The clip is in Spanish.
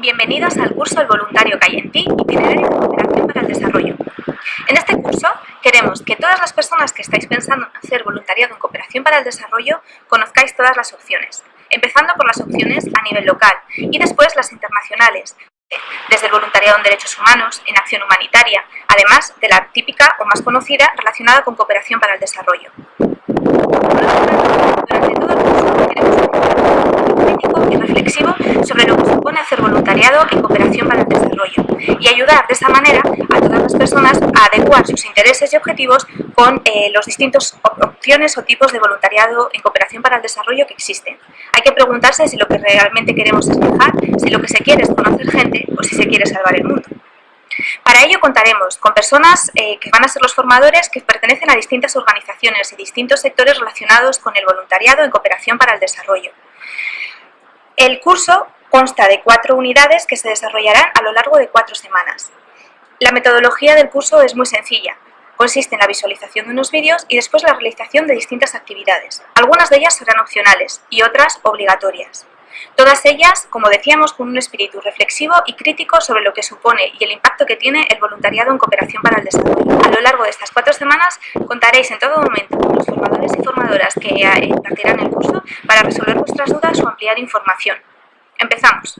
Bienvenidos al curso El voluntario que hay en ti, itinerario de cooperación para el desarrollo. En este curso queremos que todas las personas que estáis pensando en hacer voluntariado en cooperación para el desarrollo conozcáis todas las opciones, empezando por las opciones a nivel local y después las internacionales, desde el voluntariado en derechos humanos, en acción humanitaria, además de la típica o más conocida relacionada con cooperación para el desarrollo. Durante todo el curso queremos un crítico y reflexivo sobre lo hacer voluntariado en cooperación para el desarrollo y ayudar de esa manera a todas las personas a adecuar sus intereses y objetivos con eh, los distintos opciones o tipos de voluntariado en cooperación para el desarrollo que existen. Hay que preguntarse si lo que realmente queremos es viajar, si lo que se quiere es conocer gente o si se quiere salvar el mundo. Para ello contaremos con personas eh, que van a ser los formadores que pertenecen a distintas organizaciones y distintos sectores relacionados con el voluntariado en cooperación para el desarrollo. El curso consta de cuatro unidades que se desarrollarán a lo largo de cuatro semanas. La metodología del curso es muy sencilla. Consiste en la visualización de unos vídeos y después la realización de distintas actividades. Algunas de ellas serán opcionales y otras obligatorias. Todas ellas, como decíamos, con un espíritu reflexivo y crítico sobre lo que supone y el impacto que tiene el voluntariado en cooperación para el desarrollo. A lo largo de estas cuatro semanas contaréis en todo momento con los formadores y formadoras que impartirán el curso para resolver vuestras dudas o ampliar información. Empezamos.